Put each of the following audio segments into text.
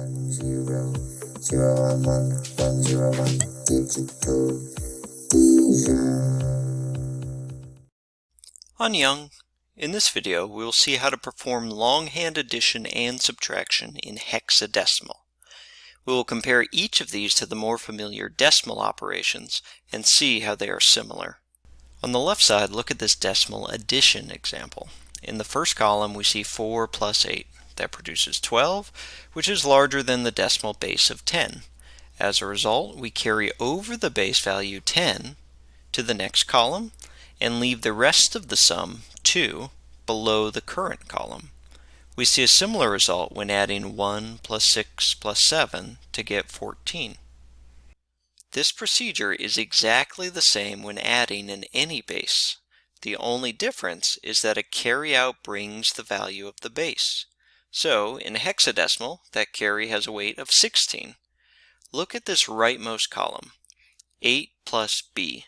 one zero zero one one one zero one digital On Young, in this video we will see how to perform longhand addition and subtraction in hexadecimal. We will compare each of these to the more familiar decimal operations and see how they are similar. On the left side, look at this decimal addition example. In the first column, we see 4 plus 8. That produces 12, which is larger than the decimal base of 10. As a result, we carry over the base value 10 to the next column and leave the rest of the sum, 2, below the current column. We see a similar result when adding 1 plus 6 plus 7 to get 14. This procedure is exactly the same when adding in any base. The only difference is that a carryout brings the value of the base. So in hexadecimal, that carry has a weight of 16. Look at this rightmost column, 8 plus b.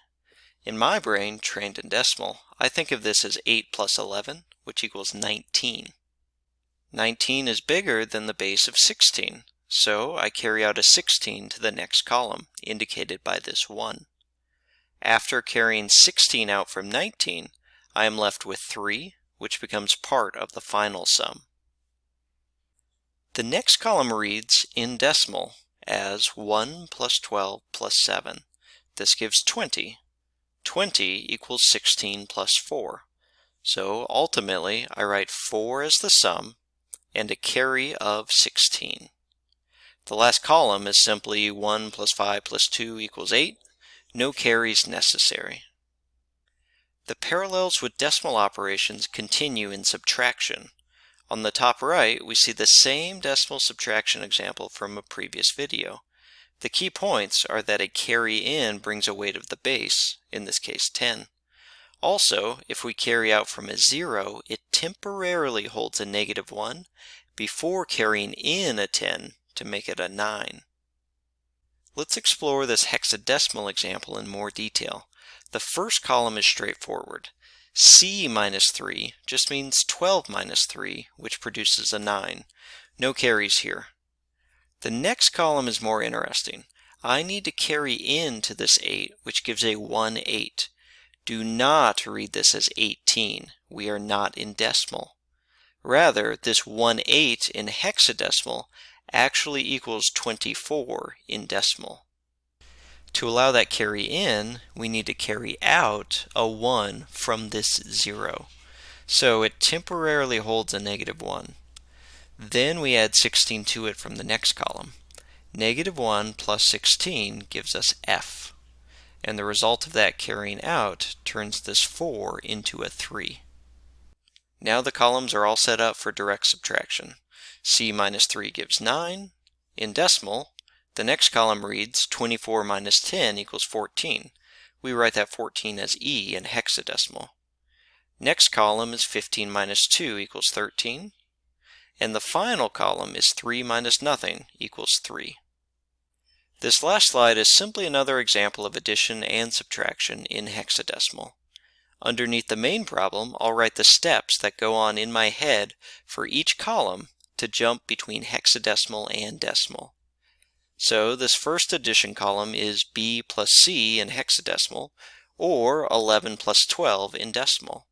In my brain, trained in decimal, I think of this as 8 plus 11, which equals 19. 19 is bigger than the base of 16, so I carry out a 16 to the next column, indicated by this 1. After carrying 16 out from 19, I am left with 3, which becomes part of the final sum. The next column reads, in decimal, as 1 plus 12 plus 7. This gives 20. 20 equals 16 plus 4. So ultimately, I write 4 as the sum and a carry of 16. The last column is simply 1 plus 5 plus 2 equals 8. No carries necessary. The parallels with decimal operations continue in subtraction. On the top right, we see the same decimal subtraction example from a previous video. The key points are that a carry in brings a weight of the base, in this case 10. Also, if we carry out from a 0, it temporarily holds a negative 1 before carrying in a 10 to make it a 9. Let's explore this hexadecimal example in more detail. The first column is straightforward. C minus 3 just means 12 minus 3, which produces a 9. No carries here. The next column is more interesting. I need to carry into this 8, which gives a 1 8. Do not read this as 18. We are not in decimal. Rather, this 1 8 in hexadecimal actually equals 24 in decimal. To allow that carry in, we need to carry out a 1 from this 0. So it temporarily holds a negative 1. Then we add 16 to it from the next column. Negative 1 plus 16 gives us f and the result of that carrying out turns this 4 into a 3. Now the columns are all set up for direct subtraction. C minus 3 gives 9. In decimal, the next column reads 24 minus 10 equals 14. We write that 14 as E in hexadecimal. Next column is 15 minus 2 equals 13. And the final column is 3 minus nothing equals 3. This last slide is simply another example of addition and subtraction in hexadecimal. Underneath the main problem, I'll write the steps that go on in my head for each column to jump between hexadecimal and decimal. So this first addition column is b plus c in hexadecimal, or 11 plus 12 in decimal.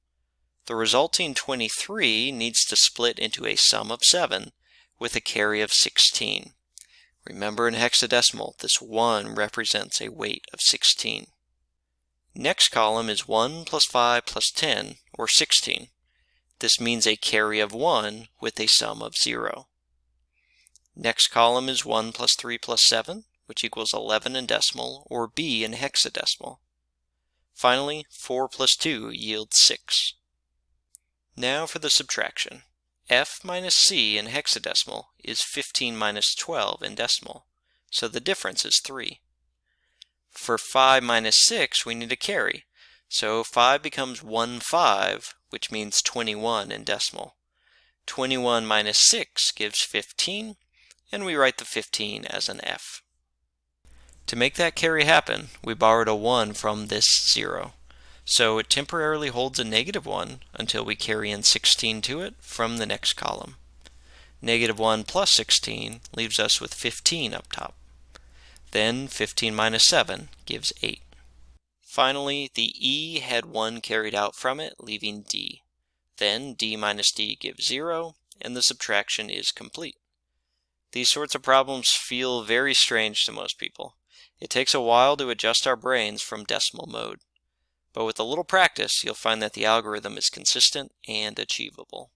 The resulting 23 needs to split into a sum of 7 with a carry of 16. Remember in hexadecimal, this 1 represents a weight of 16. Next column is 1 plus 5 plus 10, or 16. This means a carry of 1 with a sum of 0. Next column is 1 plus 3 plus 7, which equals 11 in decimal, or b in hexadecimal. Finally, 4 plus 2 yields 6. Now for the subtraction f minus c in hexadecimal is 15 minus 12 in decimal, so the difference is 3. For 5 minus 6, we need a carry, so 5 becomes 1 5, which means 21 in decimal. 21 minus 6 gives 15, and we write the 15 as an f. To make that carry happen, we borrowed a 1 from this 0. So it temporarily holds a negative 1 until we carry in 16 to it from the next column. Negative 1 plus 16 leaves us with 15 up top. Then 15 minus 7 gives 8. Finally, the E had 1 carried out from it, leaving D. Then D minus D gives 0, and the subtraction is complete. These sorts of problems feel very strange to most people. It takes a while to adjust our brains from decimal mode. But with a little practice, you'll find that the algorithm is consistent and achievable.